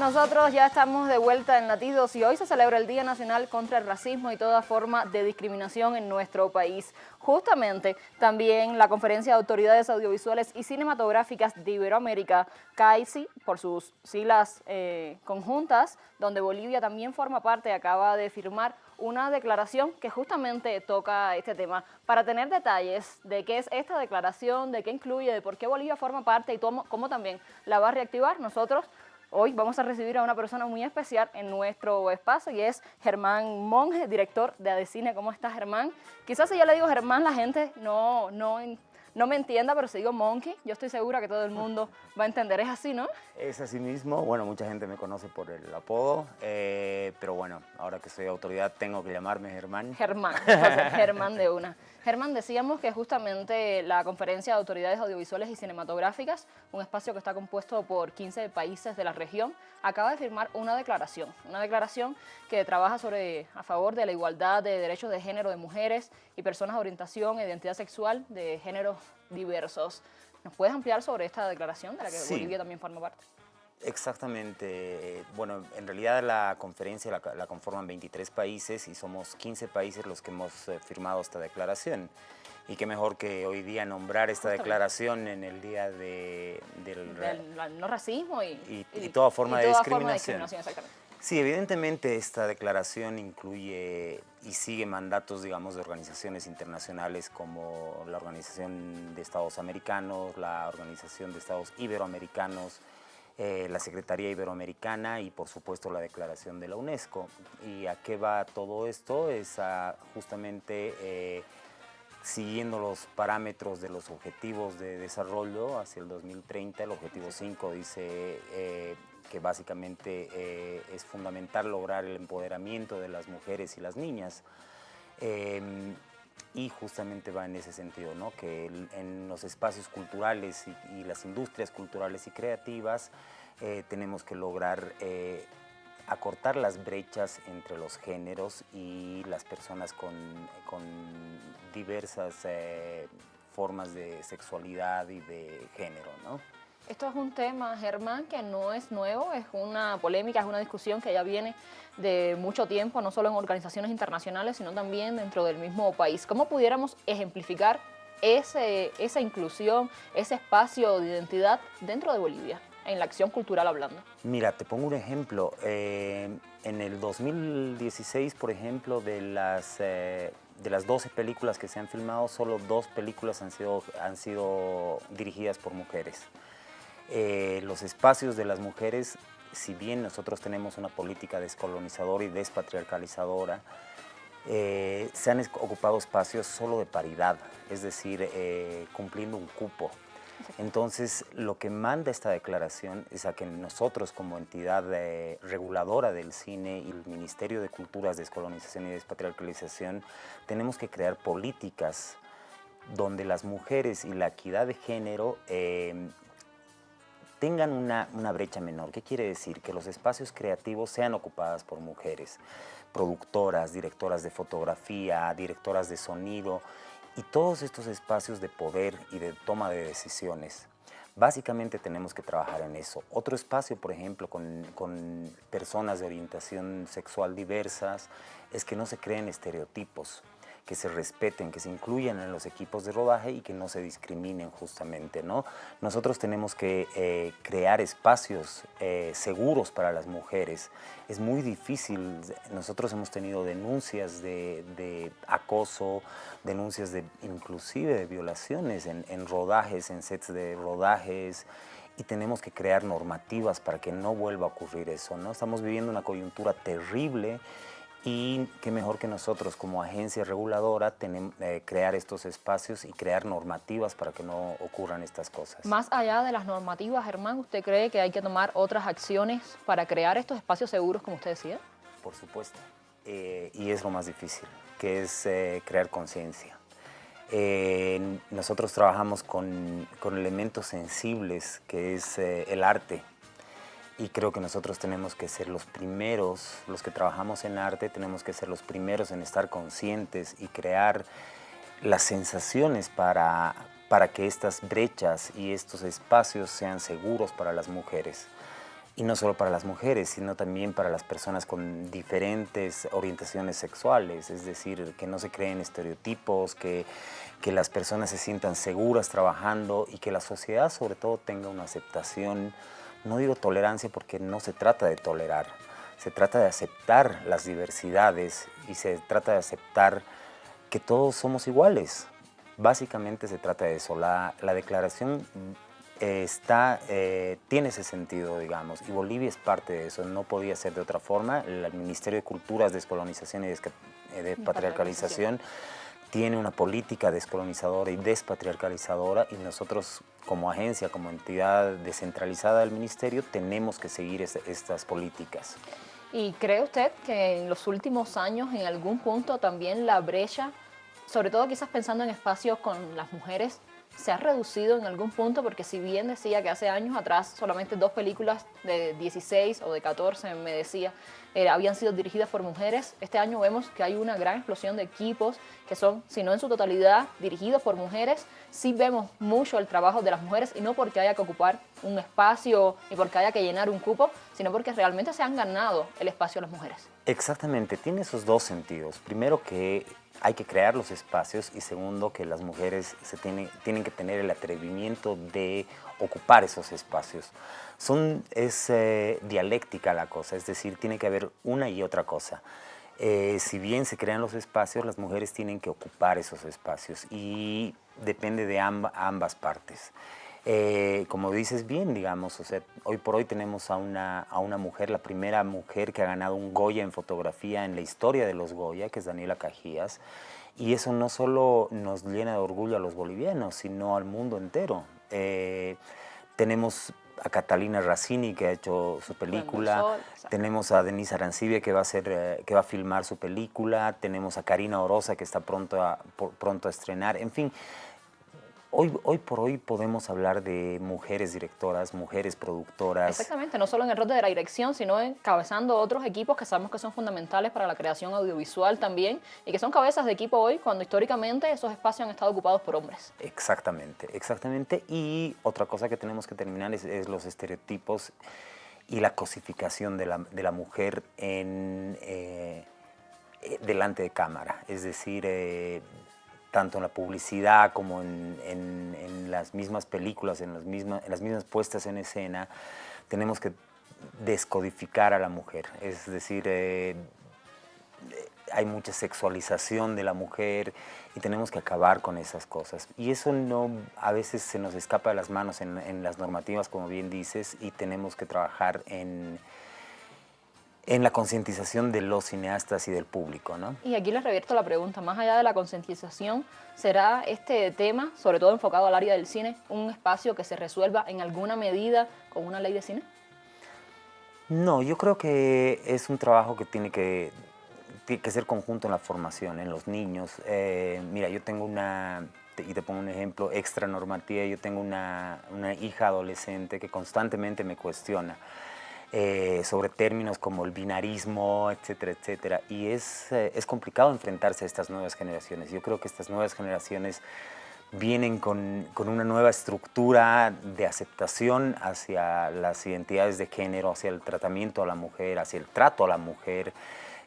Nosotros ya estamos de vuelta en Latidos y hoy se celebra el Día Nacional contra el Racismo y toda forma de discriminación en nuestro país. Justamente también la Conferencia de Autoridades Audiovisuales y Cinematográficas de Iberoamérica, CAICI, por sus siglas eh, conjuntas, donde Bolivia también forma parte, acaba de firmar una declaración que justamente toca este tema. Para tener detalles de qué es esta declaración, de qué incluye, de por qué Bolivia forma parte y cómo, cómo también la va a reactivar, nosotros Hoy vamos a recibir a una persona muy especial en nuestro espacio y es Germán Monge, director de Adecine. ¿Cómo estás, Germán? Quizás si yo le digo Germán, la gente no, no, no me entienda, pero si digo Monkey, yo estoy segura que todo el mundo va a entender. ¿Es así, no? Es así mismo. Bueno, mucha gente me conoce por el apodo, eh, pero bueno, ahora que soy autoridad tengo que llamarme Germán. Germán, Germán de una. Germán, decíamos que justamente la Conferencia de Autoridades Audiovisuales y Cinematográficas, un espacio que está compuesto por 15 países de la región, acaba de firmar una declaración, una declaración que trabaja sobre, a favor de la igualdad de derechos de género de mujeres y personas de orientación e identidad sexual de géneros diversos. ¿Nos puedes ampliar sobre esta declaración de la que Bolivia también forma parte? Exactamente. Bueno, en realidad la conferencia la, conforman 23 países y somos 15 países los que hemos eh, firmado esta declaración. Y qué mejor que hoy día nombrar esta declaración en el día de, del, no racismo y, y, toda forma de discriminación. Sí, evidentemente esta declaración incluye y sigue mandatos, digamos, de organizaciones internacionales como la Organización de Estados Americanos, la Organización de Estados Iberoamericanos, eh, la Secretaría Iberoamericana y por supuesto la declaración de la UNESCO. ¿Y a qué va todo esto? Es justamente eh, siguiendo los parámetros de los objetivos de desarrollo hacia el 2030, el objetivo 5 dice eh, que básicamente es fundamental lograr el empoderamiento de las mujeres y las niñas. Em, y justamente va en ese sentido, ¿no? que en los espacios culturales y, las industrias culturales y creativas eh, tenemos que lograr eh, acortar las brechas entre los géneros y las personas con, diversas eh, formas de sexualidad y de género. ¿no? Esto es un tema, Germán, que no es nuevo, es una polémica, es una discusión que ya viene de mucho tiempo, no solo en organizaciones internacionales, sino también dentro del mismo país. ¿Cómo pudiéramos ejemplificar ese, esa inclusión, ese espacio de identidad dentro de Bolivia, en la acción cultural hablando? Mira, te pongo un ejemplo. Eh, en el 2016, por ejemplo, de las... Eh, de las 12 películas que se han filmado, solo dos películas han sido, han sido dirigidas por mujeres. Eh, los espacios de las mujeres, si bien nosotros tenemos una política descolonizadora y despatriarcalizadora, eh, se han ocupado espacios solo de paridad, es decir, eh, cumpliendo un cupo. Entonces, lo que manda esta declaración es a que nosotros como entidad reguladora del cine y el Ministerio de Culturas, Descolonización y Despatriarcalización tenemos que crear políticas donde las mujeres y la equidad de género tengan una, brecha menor. ¿Qué quiere decir? Que los espacios creativos sean ocupados por mujeres, productoras, directoras de fotografía, directoras de sonido y todos estos espacios de poder y de toma de decisiones. Básicamente tenemos que trabajar en eso. Otro espacio, por ejemplo, con, con personas de orientación sexual diversas, es que no se creen estereotipos que se respeten, que se incluyan en los equipos de rodaje y que no se discriminen justamente. ¿no? Nosotros tenemos que eh, crear espacios eh, seguros para las mujeres. Es muy difícil, nosotros hemos tenido denuncias de, acoso, denuncias de inclusive de violaciones en, en rodajes, en sets de rodajes, y tenemos que crear normativas para que no vuelva a ocurrir eso. ¿no? Estamos viviendo una coyuntura terrible y qué mejor que nosotros como agencia reguladora tenemos, eh, crear estos espacios y crear normativas para que no ocurran estas cosas. Más allá de las normativas, Germán, ¿usted cree que hay que tomar otras acciones para crear estos espacios seguros, como usted decía? Por supuesto, eh, y es lo más difícil, que es eh, crear conciencia. nosotros trabajamos con, con, elementos sensibles, que es el arte, y creo que nosotros tenemos que ser los primeros, los que trabajamos en arte, tenemos que ser los primeros en estar conscientes y crear las sensaciones para, para que estas brechas y estos espacios sean seguros para las mujeres. y no solo para las mujeres, sino también para las personas con diferentes orientaciones sexuales, es decir, que no se creen estereotipos, que, que las personas se sientan seguras trabajando y que la sociedad sobre todo tenga una aceptación, no digo tolerancia porque no se trata de tolerar, se trata de aceptar las diversidades y se trata de aceptar que todos somos iguales. Básicamente se trata de eso. La, la declaración está, eh, tiene ese sentido, digamos, y Bolivia es parte de eso, no podía ser de otra forma. El Ministerio de Culturas, Descolonización y eh, Despatriarcalización tiene una política descolonizadora y despatriarcalizadora y nosotros como agencia, como entidad descentralizada del Ministerio, tenemos que seguir estas políticas. ¿Y cree usted que en los últimos años, en algún punto, también la brecha, sobre todo quizás pensando en espacios con las mujeres, se ha reducido en algún punto porque si bien decía que hace años atrás solamente dos películas de 16 o de 14, me decía, eh, habían sido dirigidas por mujeres, este año vemos que hay una gran explosión de equipos que son, si no en su totalidad, dirigidos por mujeres. Sí vemos mucho el trabajo de las mujeres y no porque haya que ocupar un espacio ni porque haya que llenar un cupo, sino porque realmente se han ganado el espacio las mujeres. Exactamente, tiene esos dos sentidos. Primero que hay que crear los espacios y segundo que las mujeres se tienen, tienen que tener el atrevimiento de ocupar esos espacios. Son, es eh, dialéctica la cosa, es decir, tiene que haber una y otra cosa. Eh, si bien se crean los espacios, las mujeres tienen que ocupar esos espacios y depende de ambas partes. Eh, como dices bien, digamos, o sea, hoy por hoy tenemos a una, a una mujer, la primera mujer que ha ganado un Goya en fotografía en la historia de los Goya, que es Daniela Cajías, y eso no solo nos llena de orgullo a los bolivianos, sino al mundo entero. Eh, tenemos a Catalina Razzini que ha hecho su película, tenemos a Denise Arancibia que va a hacer, eh, que va a filmar su película, tenemos a Karina Orosa que está pronto a, pronto a estrenar, en fin, Hoy, hoy por hoy podemos hablar de mujeres directoras, mujeres productoras. Exactamente, no solo en el rol de la dirección, sino encabezando otros equipos que sabemos que son fundamentales para la creación audiovisual también y que son cabezas de equipo hoy cuando históricamente esos espacios han estado ocupados por hombres. Exactamente, exactamente. Y otra cosa que tenemos que terminar es, los estereotipos y la cosificación de la, de la mujer en, eh, eh, delante de cámara. Es decir, eh, tanto en la publicidad como en, las mismas películas, en las, mismas, en las mismas puestas en escena, tenemos que descodificar a la mujer. Es decir, eh, hay mucha sexualización de la mujer y tenemos que acabar con esas cosas. Y eso no, a veces se nos escapa de las manos en las normativas, como bien dices, y tenemos que trabajar en en la concientización de los cineastas y del público. ¿no? Y aquí les revierto la pregunta, más allá de la concientización, ¿será este tema, sobre todo enfocado al área del cine, un espacio que se resuelva en alguna medida con una ley de cine? No, yo creo que es un trabajo que tiene que, que ser conjunto en la formación, en los niños. Eh, mira, yo tengo una, y te pongo un ejemplo extra normativa, yo tengo una, una hija adolescente que constantemente me cuestiona. Eh, sobre términos como el binarismo, etcétera, etcétera. Y es, eh, es complicado enfrentarse a estas nuevas generaciones. Yo creo que estas nuevas generaciones vienen con, con, una nueva estructura de aceptación hacia las identidades de género, hacia el tratamiento a la mujer, hacia el trato a la mujer.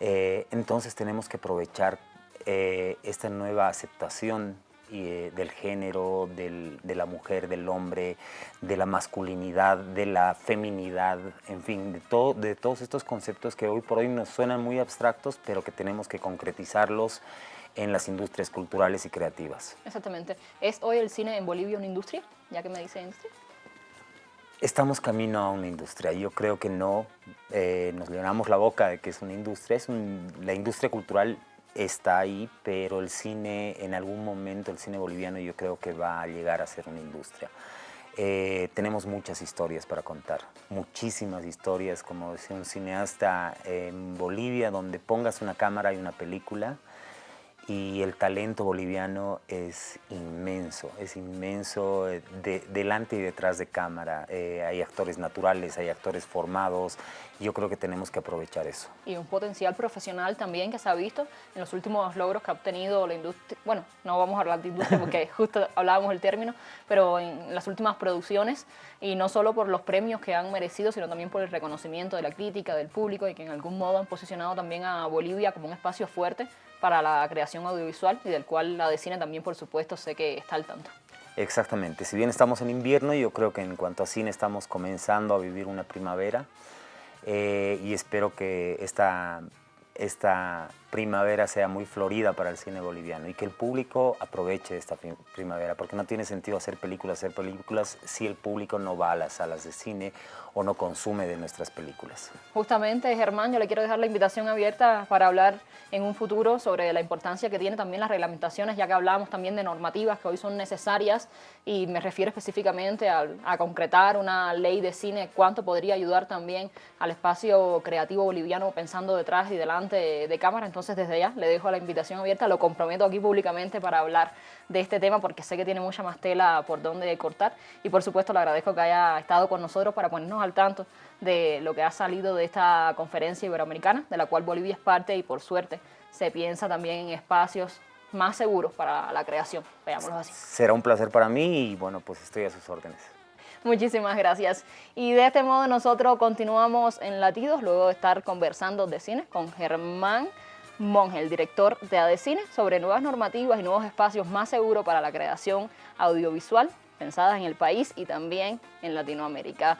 Eh, entonces tenemos que aprovechar esta nueva aceptación eh, del género, de la mujer, del hombre, de la masculinidad, de la feminidad, en fin, de, todo, de todos estos conceptos que hoy por hoy nos suenan muy abstractos, pero que tenemos que concretizarlos en las industrias culturales y creativas. Exactamente. ¿Es hoy el cine en Bolivia una industria? Ya que me dice industria. Estamos camino a una industria. Yo creo que no. Eh, nos llenamos la boca de que es una industria. Es la industria cultural está ahí, pero el cine, en algún momento, el cine boliviano yo creo que va a llegar a ser una industria. Eh, tenemos muchas historias para contar, muchísimas historias, como decía un cineasta en Bolivia, donde pongas una cámara y una película y el talento boliviano es inmenso, es inmenso eh, de, delante y detrás de cámara. Eh, hay actores naturales, hay actores formados, yo creo que tenemos que aprovechar eso. Y un potencial profesional también que se ha visto en los últimos logros que ha obtenido la industria, bueno, no vamos a hablar de industria porque justo hablábamos el término, pero en las últimas producciones, y no solo por los premios que han merecido, sino también por el reconocimiento de la crítica, del público, y que en algún modo han posicionado también a Bolivia como un espacio fuerte para la creación audiovisual y del cual la de cine también, por supuesto, sé que está al tanto. Exactamente, si bien estamos en invierno, yo creo que en cuanto a cine estamos comenzando a vivir una primavera eh, y espero que esta, esta primavera sea muy florida para el cine boliviano y que el público aproveche esta primavera, porque no tiene sentido hacer películas, hacer películas si el público no va a las salas de cine o no consume de nuestras películas. Justamente, Germán, yo le quiero dejar la invitación abierta para hablar en un futuro sobre la importancia que tiene también las reglamentaciones, ya que hablábamos también de normativas que hoy son necesarias y me refiero específicamente a, a concretar una ley de cine, cuánto podría ayudar también al espacio creativo boliviano pensando detrás y delante de, cámara. Entonces, desde ya le dejo la invitación abierta, lo comprometo aquí públicamente para hablar de este tema porque sé que tiene mucha más tela por donde cortar y por supuesto le agradezco que haya estado con nosotros para ponernos al tanto de lo que ha salido de esta conferencia iberoamericana, de la cual Bolivia es parte y por suerte se piensa también en espacios más seguros para la creación, veámoslo así. Será un placer para mí y bueno, pues estoy a sus órdenes. Muchísimas gracias. Y de este modo nosotros continuamos en Latidos, luego de estar conversando de cine con Germán Monge, el director de ADECINE, sobre nuevas normativas y nuevos espacios más seguros para la creación audiovisual pensadas en el país y también en Latinoamérica.